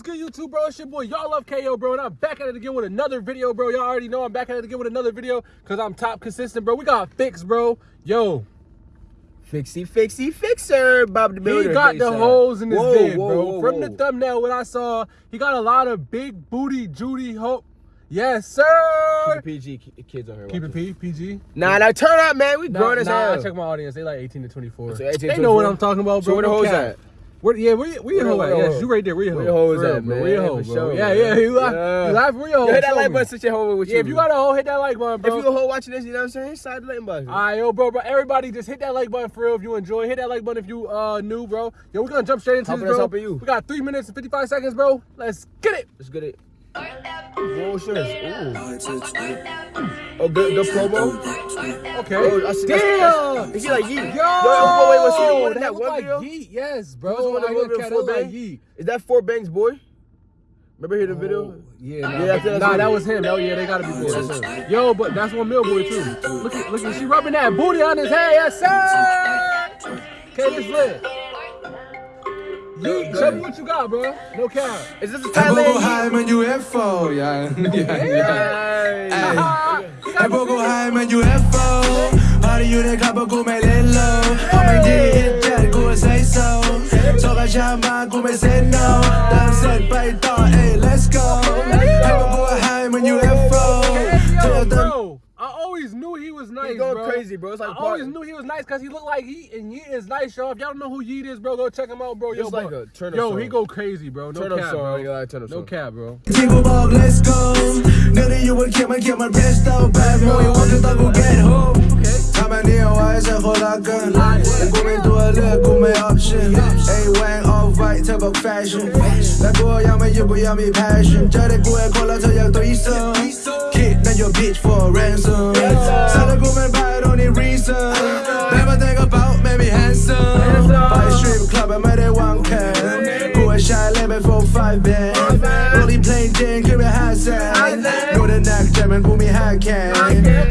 what's good, YouTube, bro? It's your boy, y'all love KO, bro, and I'm back at it again with another video, bro. Y'all already know I'm back at it again with another video because I'm top consistent, bro. We got fix, bro. Yo. Fixie, fixie, fixer, Bob the Builder. He got the holes in his whoa, vid, whoa, bro. whoa, From the thumbnail, what I saw, he got a lot of big booty Judy hope. Yes, sir. Keep it PG, kids on here. Keep it. P, PG. Nah, nah, turn up, man. We Nah, grown as nah, I hell. check my audience. They like 18 to 24. So 18 they to know what I'm talking about, So bro. where the hoes at? Where, yeah, where, where your hoe at? Yes, you right there. Where your where hoe? your hoe is at, man. Where your hoe, bro? sure, yeah, yeah. You laugh. Yeah. You laugh. Where your hoe? Yo, hit that like button, switch your hoe with you. Yeah, if you got a hoe, hit that like button, bro. If you a hoe watching this, you know what I'm saying? Slide the like button. All right, yo, bro, bro. Everybody, just hit that like button for real if you enjoy. Hit that like button if you uh new, bro. Yo, we're gonna jump straight into Helping this, us, bro. helping you. We got three minutes and 55 seconds, bro. Let's get it. Let's get it. Whoa, shirts. Ooh. Oh, good, good promo. Okay. Oh, I see- Damn. Is he like Yeet? Yo, Yo, wait, what's he one in that that one like video? Yeet. Yes, What's bro. the one I that look one video at like Yeet. Is that Four Bangs boy? Remember hear the video? Oh, yeah, nah, Yeah, I that's nah that was him. Oh yeah, they gotta be Yeah, boys. Yo, but that's one mil boy too. Look at, look at, she rubbing that booty on his head. Yes, sir. Okay, it's lit. Yeet, show me what you got, bro. No cap. Is this a Thailand Boko Yeet? high, men UFO, ja. ja, ja. Hey. Jeg Boko high, men UFO Har det jo det klapper god med lidt low Om man det er hit, ja, det kunne sige så Så kan jeg meget god med send I always knew he was nice. He going bro. crazy, bro. It's like I always knew he was nice because he looked like he and Yeet is nice, y'all. If y'all don't know who Yeet is, bro, go check him out, bro. Yo, it's bro. like a turn Yo, he go crazy, bro. No turn cap, song, bro. Like turn no song. cap, bro. Jingle Bob, let's go. Nothing you would get my get my rest out, bad boy. You want to go get home. عملية وعايزة خلاقة قومي دولة قومي اوبشن اي وين اوف وايت تبقى فاشن لا قوة يا ما يبقى يا مي باشن جاري قوة كلها تيار تويسا your bitch for a ransom. Said a woman buy it only reason. Never think about maybe handsome. Buy strip club, I made it one can. Go and shine, let me for five bands. Only plain Jane, give me high side. Go neck, jam and pull me high can.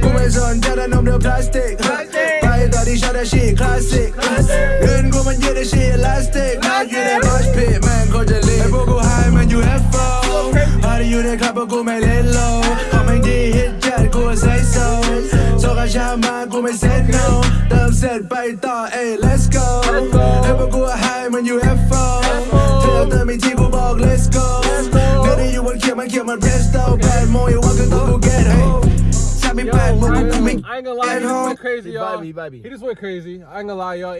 Woman's on, dead and on the plastic. Buy it, all these shit, classic. Good woman, get the shit elastic. Now you that mosh pit, man, go to live. Go high, man, you have fun. How do you that couple go, man, let low? มากูไม่ say no เติมเสร็จไปต่อเอ้ย let's go ไอ้พวกกู high มัน UFO เ ain't, I ain't gonna lie, he just went crazy, y'all. He, he, he, just went crazy. I ain't gonna lie, y'all.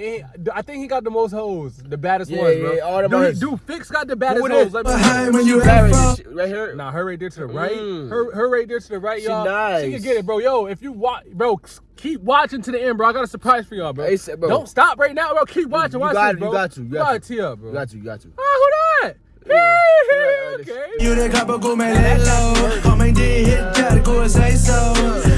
I think he got the most hoes, the baddest yeah, ones, bro. Yeah, all the dude, dude, Fix got the baddest hoes. Let me you right, here. Nah, her right there to the right. Mm. Her, her right there to the right, y'all. She, nice. she can get it, bro. Yo, if you watch, bro, keep watching to the end, bro. I got a surprise for y'all, bro. Hey, bro. Don't stop right now, bro. Keep watching. You watch got this, bro. You got you. You got, got you. Up, bro. You got you. You got you. Oh, ah, who that? okay. You the couple go melelo. Come and hit, try to go say so.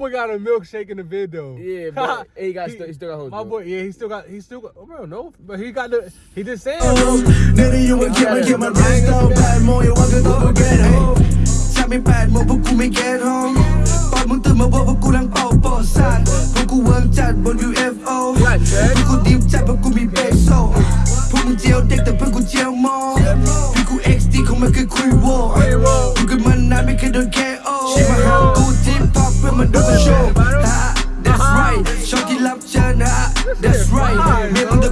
boy got a milkshake in the vid though. Yeah, but hey, he got still, he still got hoes. My bro. boy, yeah, he still got, he still got, oh, bro, no, but he got the, he just saying, เนื้อที่อยู่บนเขียงมันเขียงมัน presto แปดโมงอย่าว่ากันต้องกู get home ฉันไม่แปดโมงพวกกูไม่ get home ตอนมึงตื่นมาบอกพวกกูนั่งเป่า show. That's right. Shorty làm chân That's right. Mẹ bằng đời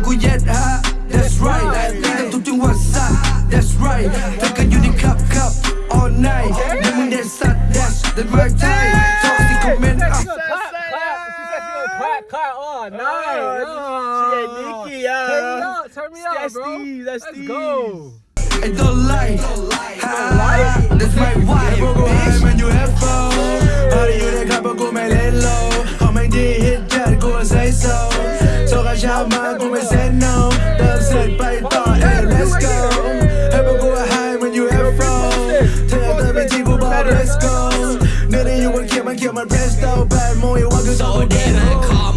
That's right. Đi tập trung trên WhatsApp That's right. Tất cả you cup cup All night. You mình đến sát That's the right time. Clap, clap. Oh, turn me up, turn me that's up, bro. Steve, Let's go. The light, the light, that's my wife, bitch. มันเขียงมัน presto แปดโมงอย่าว่ากูโซต้องกูเด get มา home คอม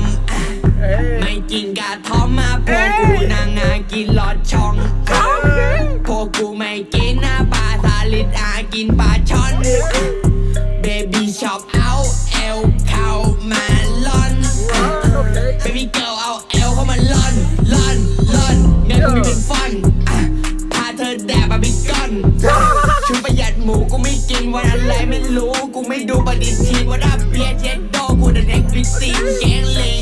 ไม่กินกาทอมมาพวกกูนะกินหลอดช่องพวกกูไม่กินนะปลาสลิดอากินปลาช่อน หมูกูไม่กินวันอะไรไม่รู้ กูไม่ดูปฏิทินว่าดับเบียร์เจ็ดโดกูเด็กบิตีนแกงเลง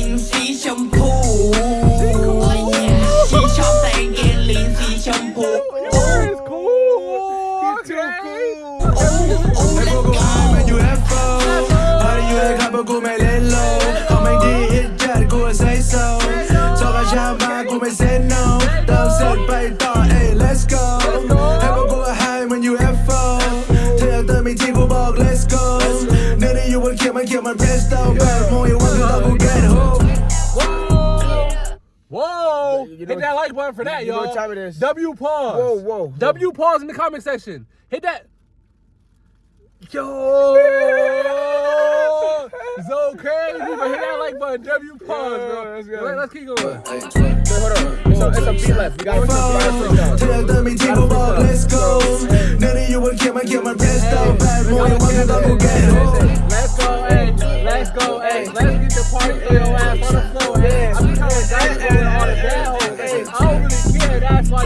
like button for that, you know y'all. what time it is. W pause. Whoa, whoa. W pause in the comment section. Hit that. Yo! so crazy, but hit that like button. W pause, bro. let's go. Let, us keep going. Wait, hold on. It's a, it's a beat left. We got to Tell them me go bog, let's go. None of you will kill my kill my breast down. Bad boy, you want to go get home. Let's go, hey, let's go, hey, let's get the party throw your ass on the floor, hey. I'm just trying to dice going all the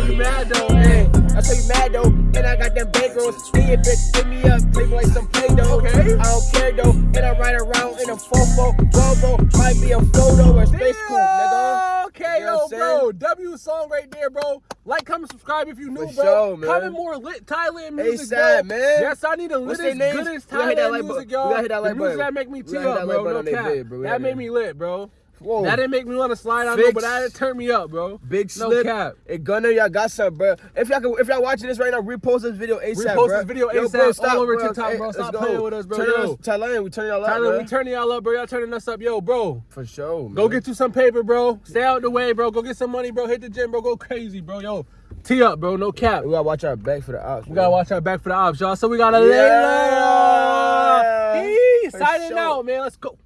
why you mad though, hey. I tell you mad though, and I got them bankrolls. And bitch, give me up, play like some play doh. Okay. I don't care though, and I ride around in a fofo, Volvo, might be a photo or space coupe, nigga. Okay, You know yo, bro. W song right there, bro. Like, comment, subscribe if you new, For bro. sure, man. Comment more lit Thailand music, ASAP, bro. man. Yes, I need the What's littest, their names? goodest We gotta hit that Thailand like music, y'all. We gotta hit that like music button. that make me We tee gotta hit up, bro. No cap. vid, bro. We That made me lit, bro. Whoa. That didn't make me want to slide on, but that turned me up, bro. Big no slip. cap. And Gunner, y'all got some, bro. If y'all can, if y'all watching this right now, repost this video ASAP, Repost bro. this video Yo, ASAP bro, all stop, over bro. TikTok, Hey, bro. Stop go. playing with us, bro. Turn Yo. us, Thailand, we turning y'all up, Tyler, bro. we turning y'all up, bro. Y'all turning us up, yo, bro. For sure, man. Go get you some paper, bro. Stay out the way, bro. Go get some money, bro. Hit the gym, bro. Go crazy, bro. Yo, tee up, bro. No cap. We gotta watch our back for the ops. We gotta watch our back for the ops, y'all. So we gotta Yeah. lay He For signing sure. out, man. Let's go.